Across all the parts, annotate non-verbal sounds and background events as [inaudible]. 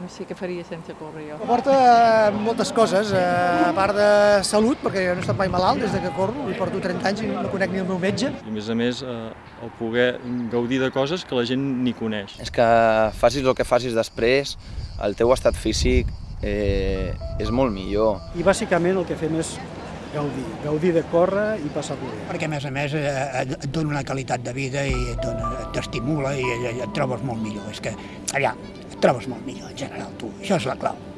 No sé què faria sense córrer jo. Porta eh, moltes coses, eh, a part de salut, perquè jo no he estat mai malalt des de que corro, i porto 30 anys i no conec ni el meu metge. I a més a més, eh, el poder gaudir de coses que la gent ni coneix. És que facis el que facis després, el teu estat físic eh, és molt millor. I bàsicament el que fem és gaudir, gaudir de córrer i passar-ho bé. perquè a més a més eh, et dona una qualitat de vida i t'estimula i, et trobes molt millor. És que allà trobes molt millor en general tu, això és la clau.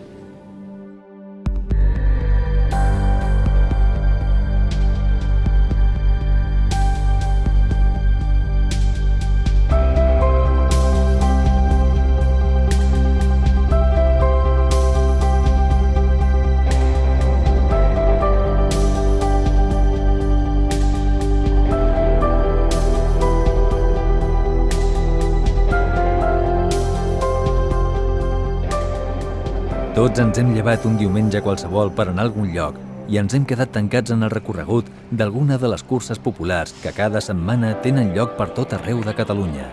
Tots ens hem llevat un diumenge qualsevol per anar a algun lloc i ens hem quedat tancats en el recorregut d'alguna de les curses populars que cada setmana tenen lloc per tot arreu de Catalunya.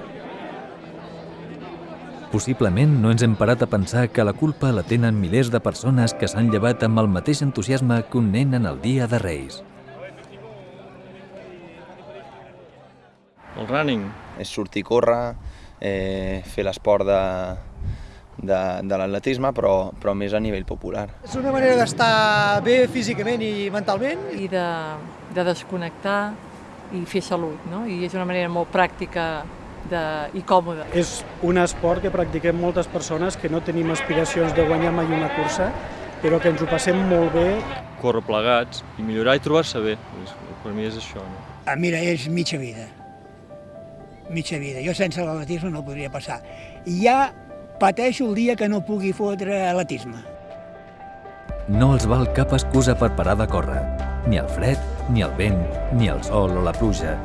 Possiblement no ens hem parat a pensar que la culpa la tenen milers de persones que s'han llevat amb el mateix entusiasme que un nen en el dia de Reis. El running, És sortir a córrer, eh, fer l'esport de, de, de l'atletisme, però, però més a nivell popular. És una manera d'estar bé físicament i mentalment. I de, de desconnectar i fer salut, no? I és una manera molt pràctica de, i còmoda. És un esport que practiquem moltes persones que no tenim aspiracions de guanyar mai una cursa, però que ens ho passem molt bé córrer plegats i millorar i trobar-se bé. Per mi és això. No? Ah, mira, és mitja vida. Mitja vida. Jo sense l'atletisme no podria passar. I ja pateixo el dia que no pugui fotre atletisme. No els val cap excusa per parar de córrer. Ni el fred, ni el vent, ni el sol o la pluja.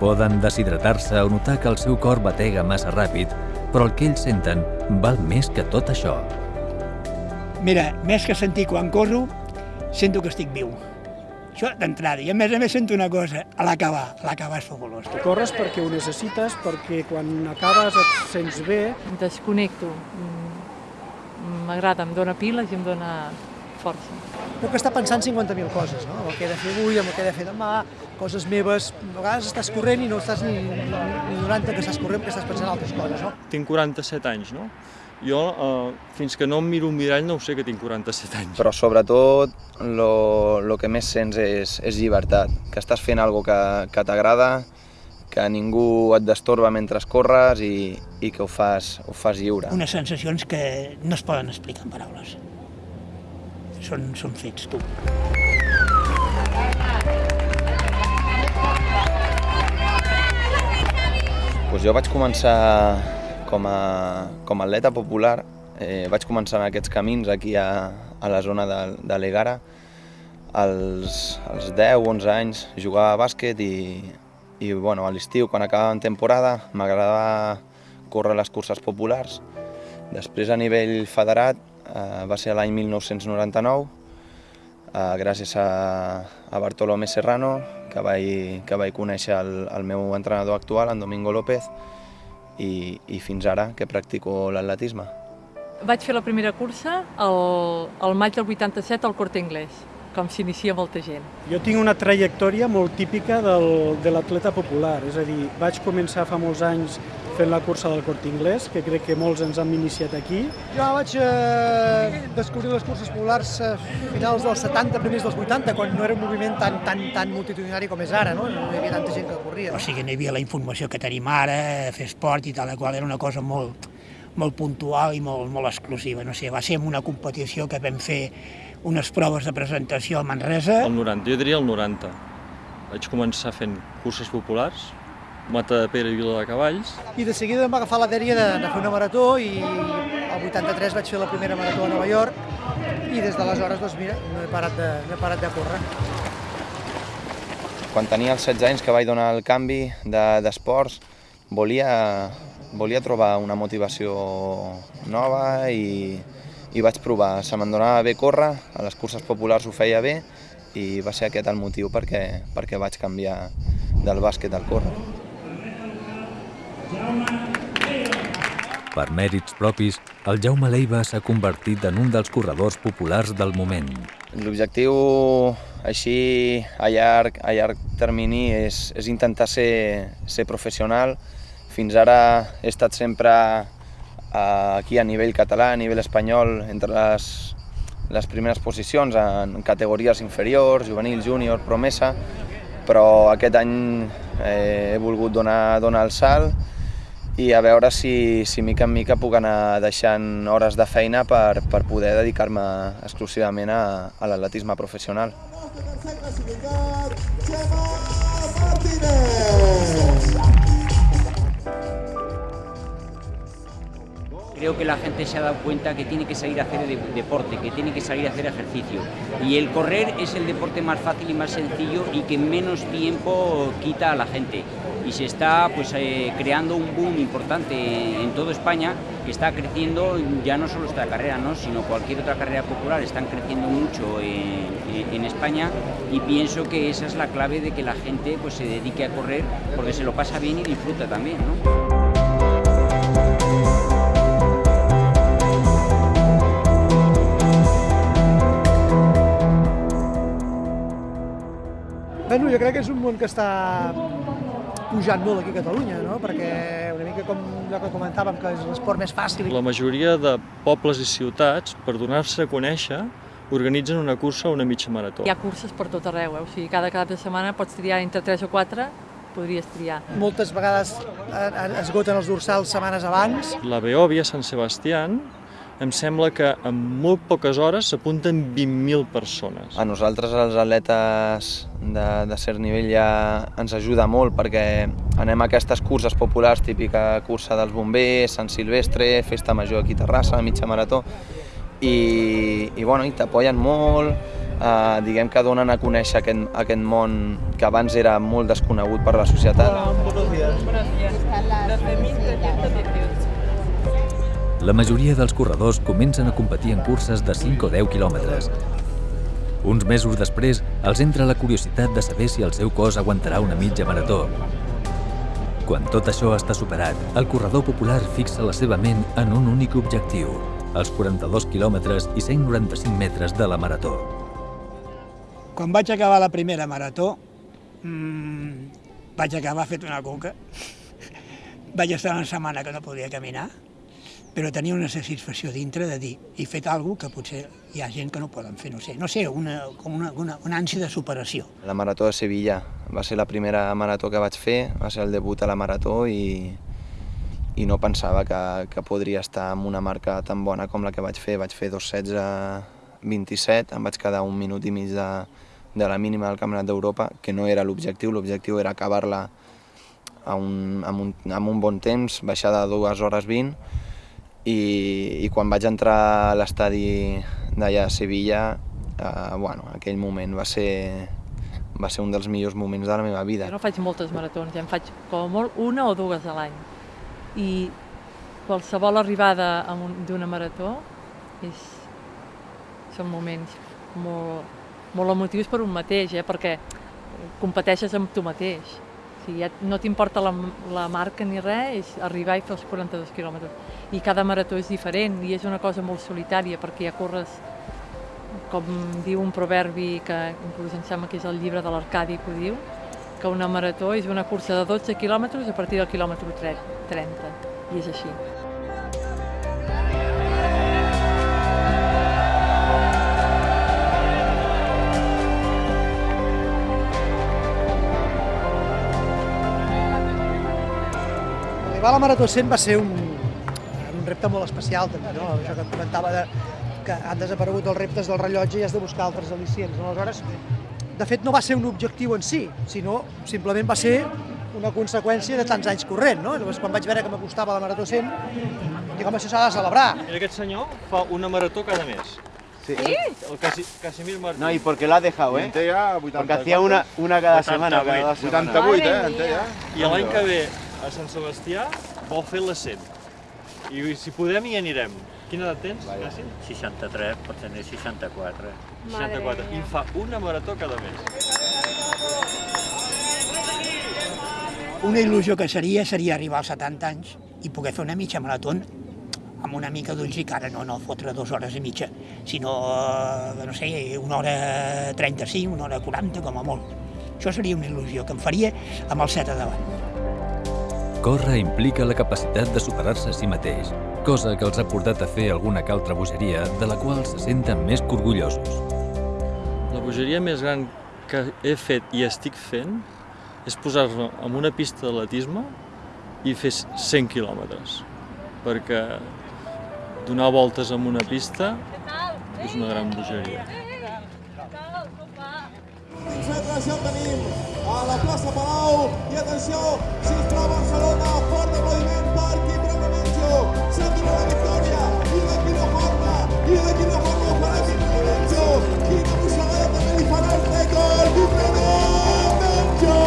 Poden deshidratar-se o notar que el seu cor batega massa ràpid, però el que ells senten val més que tot això. Mira, més que sentir quan corro, sento que estic viu. Això d'entrada. I a més a més sento una cosa, a l'acabar. A l'acabar és fabulós. Corres perquè ho necessites, perquè quan acabes et sents bé, Desconnecto. Mm, M'agrada, em dóna piles i em dóna força. Puc estar pensant 50.000 coses, no? el que he de fer avui, el que he de fer demà, coses meves. A vegades estàs corrent i no estàs ni, ni, ni donant que estàs corrent perquè estàs pensant en altres coses. No? Tinc 47 anys, no? Jo, eh, fins que no em miro un mirall, no ho sé que tinc 47 anys. Però sobretot lo, lo que més sents és, és llibertat, que estàs fent algo que, que t'agrada, que ningú et destorba mentre corres i, i que ho fas, ho fas lliure. Unes sensacions que no es poden explicar en paraules. Són, són fets, tu. Pues jo vaig començar com a, com a atleta popular, eh, vaig començar en aquests camins aquí a, a la zona de, de l'Egara. Als, als 10-11 anys jugava a bàsquet i, i bueno, a l'estiu, quan acabava temporada, m'agradava córrer les curses populars. Després a nivell federat eh, va ser l'any 1999, eh, gràcies a, a Bartolomé Serrano, que vaig, que vaig conèixer el, el meu entrenador actual, en Domingo López, i, i fins ara que practico l'atletisme. Vaig fer la primera cursa el, el maig del 87 al Corte Inglés, com s'inicia molta gent. Jo tinc una trajectòria molt típica del, de l'atleta popular, és a dir, vaig començar fa molts anys fent la cursa del Corte Inglés, que crec que molts ens hem iniciat aquí. Jo vaig eh, descobrir les curses populars a finals dels 70, primers dels 80, quan no era un moviment tan, tan, tan multitudinari com és ara, no? no hi havia tanta gent que corria. O sigui, no hi havia la informació que tenim ara, fer esport i tal, la qual era una cosa molt, molt puntual i molt, molt exclusiva. No sé, va ser en una competició que vam fer unes proves de presentació a Manresa. El 90, jo diria el 90. Vaig començar fent curses populars, Mata de Pere i Vila de Cavalls, I de seguida em va agafar la dèria de, de fer una marató i el 83 vaig fer la primera marató a Nova York i des d'aleshores, doncs mira, no he parat de, no he parat de córrer. Quan tenia els 16 anys que vaig donar el canvi de- d'esports, volia, volia trobar una motivació nova i, i vaig provar. Se me'n donava bé córrer, a les curses populars ho feia bé i va ser aquest el motiu perquè, perquè vaig canviar del bàsquet al córrer. Per mèrits propis, el Jaume Leiva s'ha convertit en un dels corredors populars del moment. L'objectiu, així, a llarg, a llarg termini, és, és intentar ser, ser professional. Fins ara he estat sempre eh, aquí a nivell català, a nivell espanyol, entre les, les primeres posicions en categories inferiors, juvenil, júnior, promesa, però aquest any eh, he volgut donar, donar el salt i a veure si, si mica en mica puc anar deixant hores de feina per, per poder dedicar-me exclusivament a, a l'atletisme professional. Creo que la gente se ha dado cuenta que tiene que salir a hacer de- deporte, que tiene que salir a hacer ejercicio. Y el correr es el deporte más fácil y más sencillo y que menos tiempo quita a la gente. Y se está pues, eh, creando un boom importante en toda España que está creciendo ya no solo esta carrera, ¿no? sino cualquier otra carrera popular. Están creciendo mucho en, en- España y pienso que esa es la clave de que la gente pues, se dedique a correr porque se lo pasa bien y disfruta también. ¿no? Bueno, jo crec que és un món que està pujant molt aquí a Catalunya, no? perquè una mica com allò que comentàvem, que és l'esport més fàcil. La majoria de pobles i ciutats, per donar-se a conèixer, organitzen una cursa o una mitja marató. Hi ha curses per tot arreu, eh? o sigui, cada cap de setmana pots triar entre 3 o 4, podries triar. Moltes vegades eh, eh, esgoten els dorsals setmanes abans. La Beòvia, Sant Sebastián, em sembla que en molt poques hores s'apunten 20.000 persones. A nosaltres, els atletes de, de cert nivell, ja ens ajuda molt perquè anem a aquestes curses populars, típica cursa dels bombers, Sant Silvestre, Festa Major aquí a Terrassa, mitja marató, i, i, bueno, i t'apoyen molt, eh, diguem que donen a conèixer aquest, aquest món que abans era molt desconegut per la societat. La majoria dels corredors comencen a competir en curses de 5 o 10 quilòmetres. Uns mesos després, els entra la curiositat de saber si el seu cos aguantarà una mitja marató. Quan tot això està superat, el corredor popular fixa la seva ment en un únic objectiu, els 42 quilòmetres i 195 metres de la marató. Quan vaig acabar la primera marató, mmm, vaig acabar fet una cuca. [laughs] vaig estar una setmana que no podia caminar, però tenia una satisfacció dintre de dir he fet alguna que potser hi ha gent que no poden fer, no sé, no sé, una, com una, una, una ànsia de superació. La marató de Sevilla va ser la primera marató que vaig fer, va ser el debut a la marató i, i no pensava que, que podria estar amb una marca tan bona com la que vaig fer. Vaig fer 2.16-27, em vaig quedar un minut i mig de, de la mínima del Campionat d'Europa, que no era l'objectiu, l'objectiu era acabar-la a un, amb, un, amb un bon temps, baixar de 2 hores 20, i, i quan vaig entrar a l'estadi d'allà a Sevilla, eh, bueno, aquell moment va ser, va ser un dels millors moments de la meva vida. Jo no faig moltes maratons, ja en faig com molt una o dues a l'any. I qualsevol arribada d'una marató és, són moments molt, molt emotius per un mateix, eh? perquè competeixes amb tu mateix. Sigui, ja no t'importa la, la marca ni res, és arribar i fer els 42 quilòmetres. I cada marató és diferent i és una cosa molt solitària perquè ja corres com diu un proverbi que inclús em sembla que és el llibre de l'Arcadi que ho diu, que una marató és una cursa de 12 quilòmetres a partir del quilòmetre 30, i és així. Arribar a la Marató 100 va ser un, un repte molt especial també, no? Això que et comentava de, que han desaparegut els reptes del rellotge i has de buscar altres al·licients. No? Aleshores, de fet, no va ser un objectiu en si, sinó simplement va ser una conseqüència de tants anys corrent, no? Llavors, quan vaig veure que m'acostava la Marató 100, dic, home, això s'ha de celebrar. I aquest senyor fa una marató cada mes. Sí. El Casi, Casimir Martín. No, y porque lo has dejado, ¿eh? En té ja 80 Porque hacía una, una cada 88, semana cada dos semanas. 88, eh? Ja. I l'any que ve a Sant Sebastià vol fer la 100. I si podem hi anirem. Quina edat tens, Casi? 63, pot tenir 64. 64. I fa una marató cada mes. Una il·lusió que seria seria arribar als 70 anys i poder fer una mitja marató amb una mica d'ulls i cara, no, no fotre dues hores i mitja, sinó, eh, no sé, una hora 35, una hora 40, com a molt. Això seria una il·lusió que em faria amb el set a davant. Córrer implica la capacitat de superar-se a si mateix, cosa que els ha portat a fer alguna que altra bogeria de la qual se senten més que orgullosos. La bogeria més gran que he fet i estic fent és posar-me en una pista d'atletisme i fer 100 quilòmetres, perquè donar voltes en una pista és una gran bogeria. Concentració tenim a la plaça Palau i atenció, sisplau Barcelona, fort aplaudiment per Quim Remenjo, s'endurà la victòria i de quina forma, i de quina forma ho farà Quim Remenjo, quina mossegada també li farà el rècord, Quim Remenjo!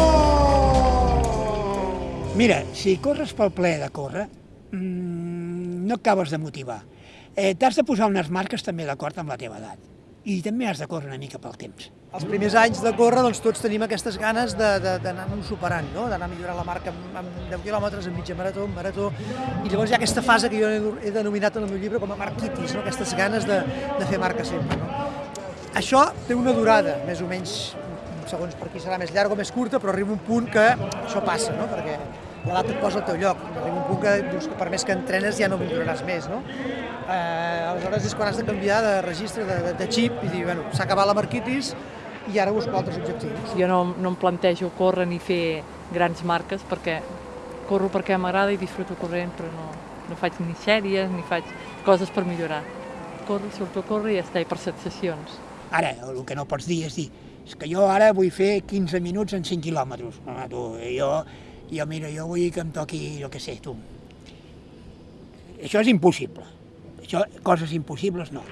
Mira, si corres pel ple de córrer, mmm, no acabes de motivar. Eh, T'has de posar unes marques també d'acord amb la teva edat. I també has de córrer una mica pel temps. Els primers anys de córrer, doncs tots tenim aquestes ganes d'anar-nos superant, no? d'anar millorant la marca amb, amb 10 quilòmetres, en mitja marató, en marató, i llavors hi ha aquesta fase que jo he denominat en el meu llibre com a marquitis, no? aquestes ganes de, de fer marca sempre. No? Això té una durada, més o menys, segons per qui serà més llarga o més curta, però arriba un punt que això passa, no? perquè l'edat et posa al teu lloc. Arriba un punt que dius que per més que entrenes ja no milloraràs més. No? Eh, aleshores és quan has de canviar de registre, de, de, de xip, i dir, bueno, s'ha acabat la marquitis i ara busco altres objectius. Jo no, no em plantejo córrer ni fer grans marques perquè corro perquè m'agrada i disfruto corrent, però no, no faig ni sèries ni faig coses per millorar. Corro, surto a córrer i ja està, i per sensacions. Ara, el que no pots dir és dir, és que jo ara vull fer 15 minuts en 5 quilòmetres. Home, tu, jo, jo, mira, jo vull que em toqui, jo què sé, tu. Això és impossible. Això, coses impossibles, no.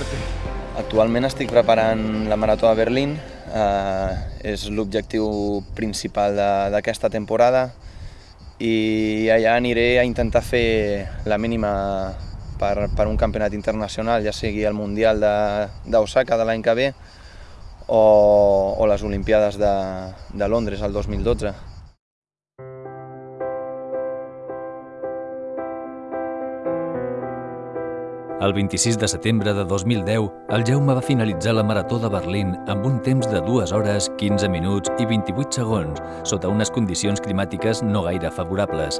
Murió en mi arte. Actualment estic preparant la Marató de Berlín, eh, és l'objectiu principal d'aquesta temporada i allà aniré a intentar fer la mínima per, per un campionat internacional, ja sigui el Mundial d'Osaka de, de l'any que ve o, o les Olimpiades de, de Londres el 2012. El 26 de setembre de 2010, el Jaume va finalitzar la Marató de Berlín amb un temps de 2 hores, 15 minuts i 28 segons, sota unes condicions climàtiques no gaire favorables.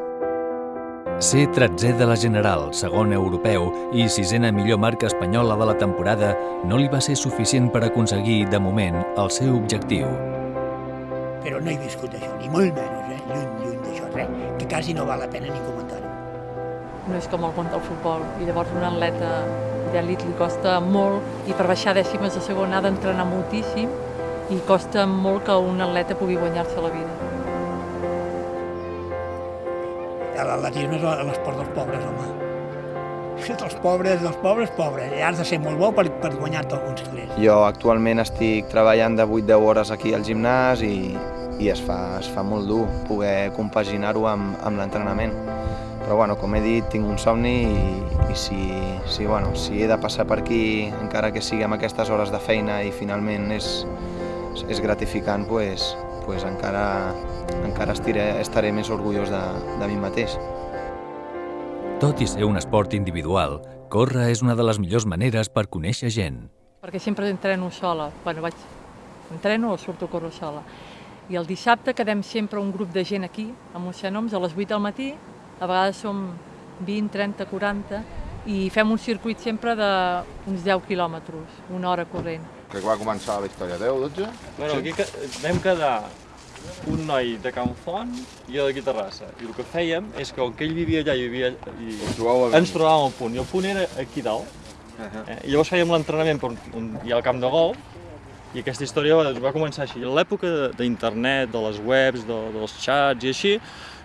Ser 13è de la General, segon europeu i sisena millor marca espanyola de la temporada no li va ser suficient per aconseguir, de moment, el seu objectiu. Però no he viscut això, ni molt menys, eh? lluny, lluny d'això, res, que quasi no val la pena ni comentar-ho. No és com el món del futbol, i llavors un atleta d'elit li costa molt, i per baixar dècimes de segon ha d'entrenar moltíssim, i costa molt que un atleta pugui guanyar-se la vida. L'atletisme és l'esport dels pobres, home. Dels pobres, dels pobres, pobres. I has de ser molt bo per, per guanyar-te alguns calés. Jo actualment estic treballant de 8-10 hores aquí al gimnàs i, i es, fa, es fa molt dur poder compaginar-ho amb, amb l'entrenament. Però bueno, com he dit, tinc un somni i, i si, si, bueno, si he de passar per aquí, encara que sigui amb aquestes hores de feina i finalment és, és gratificant, pues, pues encara, encara estiré, estaré més orgullós de, de mi mateix. Tot i ser un esport individual, córrer és una de les millors maneres per conèixer gent. perquè sempre entreno sola. Bueno, vaig, entreno o surto a córrer sola. I el dissabte quedem sempre un grup de gent aquí, a Moixanoms, a les 8 del matí, a vegades som 20, 30, 40, i fem un circuit sempre d'uns 10 quilòmetres, una hora corrent. Que va començar la història? 10, 12? Bueno, aquí que- vam quedar un noi de Can Font i jo d'aquí Terrassa. I el que fèiem és que com que ell vivia allà i vivia i ens trobàvem al punt. I el punt era aquí dalt. Uh -huh. Eh? I llavors fèiem l'entrenament per on hi ha el camp de golf I aquesta història va, va començar així. A l'època de- d'internet, de les webs, de, dels xats i així,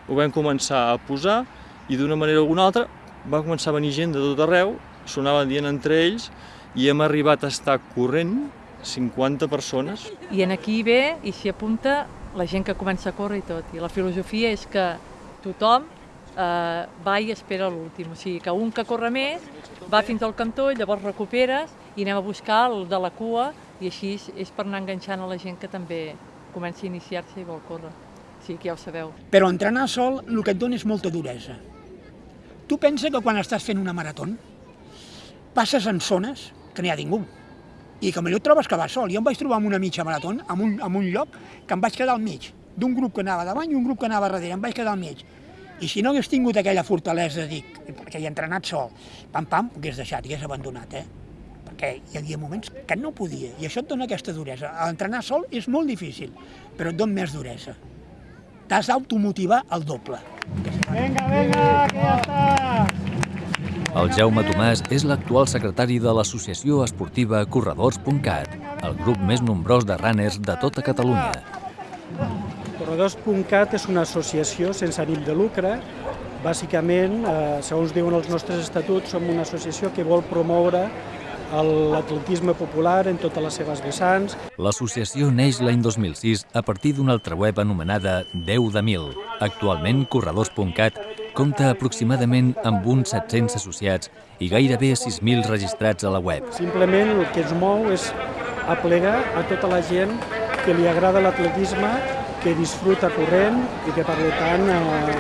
ho vam començar a posar i d'una manera o alguna altra va començar a venir gent de tot arreu, sonaven dient entre ells i hem arribat a estar corrent 50 persones. I en aquí ve i s'hi apunta la gent que comença a córrer i tot. I la filosofia és que tothom eh, va i espera l'últim. O sigui, que un que corre més va fins al cantó, llavors recuperes i anem a buscar el de la cua i així és, per anar enganxant a la gent que també comença a iniciar-se i vol córrer. Sigui, que ja ho sabeu. Però entrenar sol el que et dona és molta duresa. Tu pensa que quan estàs fent una marató passes en zones que no hi ha ningú i que millor trobes que vas sol. Jo em vaig trobar amb una mitja marató, en un, en un lloc que em vaig quedar al mig, d'un grup que anava davant i un grup que anava darrere, em vaig quedar al mig. I si no hagués tingut aquella fortalesa, dic, perquè hi he entrenat sol, pam, pam, ho hagués deixat, hagués abandonat, eh? Perquè hi havia moments que no podia, i això et dona aquesta duresa. Entrenar sol és molt difícil, però et dona més duresa. T'has d'automotivar el doble. Vinga, vinga, que ja està! El Jaume Tomàs és l'actual secretari de l'associació esportiva Corredors.cat, el grup més nombrós de runners de tota Catalunya. Corredors.cat és una associació sense ànim de lucre. Bàsicament, eh, segons diuen els nostres estatuts, som una associació que vol promoure l'atletisme popular en totes les seves vessants. L'associació neix l'any 2006 a partir d'una altra web anomenada 10 de 1000. Actualment, Corredors.cat compta aproximadament amb uns 700 associats i gairebé 6.000 registrats a la web. Simplement el que ens mou és aplegar a tota la gent que li agrada l'atletisme, que disfruta corrent i que per tant eh,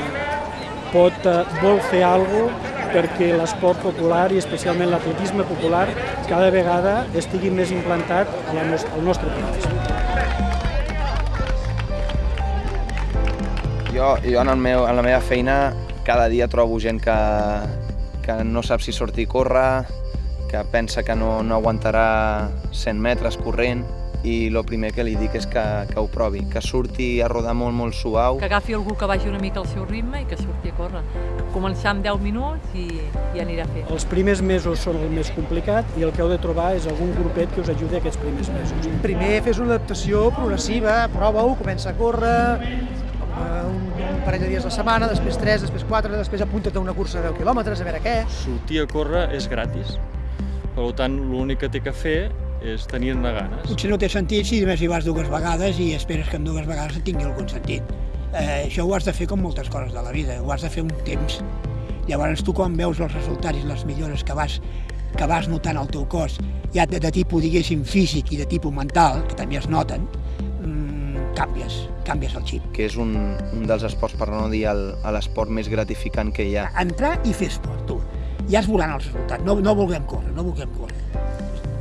pot, eh, vol fer alguna cosa perquè l'esport popular i especialment l'atletisme popular cada vegada estigui més implantat al nostre país. Jo, jo en, el meu, en la meva feina cada dia trobo gent que, que no sap si sortir a córrer, que pensa que no, no aguantarà 100 metres corrent i el primer que li dic és que, que ho provi, que surti a rodar molt, molt suau. Que agafi algú que vagi una mica al seu ritme i que surti a córrer. Començar amb 10 minuts i, i anirà a fer. Els primers mesos són el més complicat i el que heu de trobar és algun grupet que us ajudi aquests primers mesos. Primer fes una adaptació progressiva, prova-ho, comença a córrer, eh, un, un parell de dies a la setmana, després 3, després 4, després apunta't a una cursa de 10 quilòmetres, a veure què. Sortir a córrer és gratis, per tant l'únic que té que fer és tenir-ne ganes. Potser no té sentit si només hi vas dues vegades i esperes que en dues vegades tingui algun sentit. Eh, això ho has de fer com moltes coses de la vida, ho has de fer un temps. Llavors tu quan veus els resultats i les millores que vas, que vas notant al teu cos, ja de, de tipus, diguéssim, físic i de tipus mental, que també es noten, mmm, canvies, canvies el xip. que és un, un dels esports, per no dir l'esport més gratificant que hi ha. Entrar i fer esport, tu. Ja es veuran els resultats, no, no vulguem córrer, no vulguem córrer.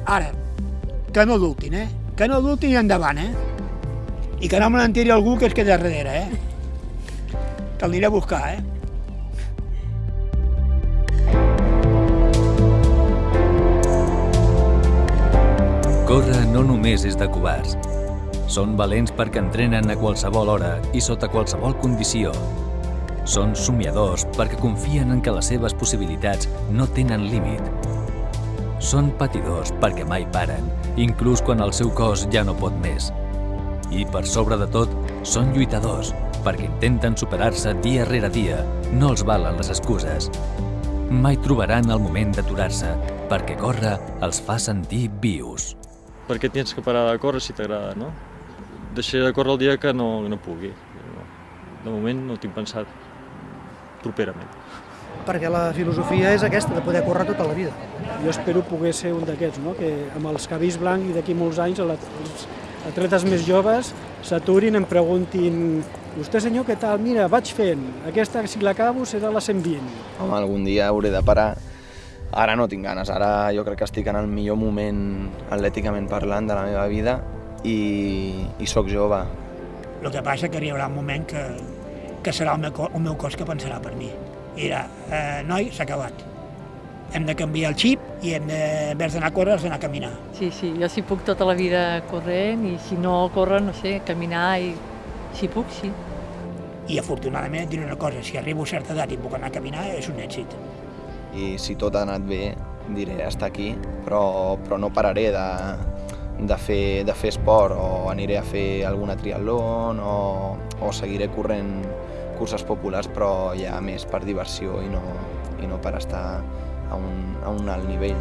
Ara, que no dubtin, eh? Que no dubtin i endavant, eh? I que no me n'entiri algú que es queda darrere, eh? Que el aniré a buscar, eh? Córrer no només és de covards. Són valents perquè entrenen a qualsevol hora i sota qualsevol condició. Són somiadors perquè confien en que les seves possibilitats no tenen límit. Són patidors perquè mai paren, inclús quan el seu cos ja no pot més. I per sobre de tot, són lluitadors perquè intenten superar-se dia rere dia. No els valen les excuses. Mai trobaran el moment d'aturar-se perquè córrer els fa sentir vius. Per què tens que parar de córrer si t'agrada, no? Deixaré de córrer el dia que no, no pugui. De moment no ho tinc pensat properament. Perquè la filosofia és aquesta, de poder córrer tota la vida. Jo espero poder ser un d'aquests, no? que amb els cabells blancs i d'aquí molts anys els atletes més joves s'aturin em preguntin vostè senyor què tal? Mira, vaig fent, aquesta si l'acabo serà la 120. Home, algun dia hauré de parar. Ara no tinc ganes, ara jo crec que estic en el millor moment atlèticament parlant de la meva vida i, i sóc jove. El que passa que arribarà un moment que, que serà el meu, el meu cos que pensarà per mi. Dirà, eh, noi, s'ha acabat. Hem de canviar el xip i hem de, en vez d'anar a córrer, has d'anar a caminar. Sí, sí, jo si puc tota la vida corrent i si no córrer, no sé, caminar i si puc, sí. I afortunadament et diré una cosa, si arribo a certa edat i puc anar a caminar, és un èxit. I si tot ha anat bé, diré hasta aquí, però, però no pararé de, de fer, de fer esport o aniré a fer alguna triatlon o, o seguiré corrent curses populars però ja més per diversió i no, i no per estar a un, a un alt nivell.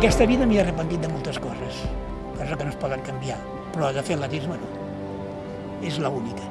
Aquesta vida m'hi he arrepentit de moltes coses, coses que no es poden canviar, però de fer atletisme no. És l'única.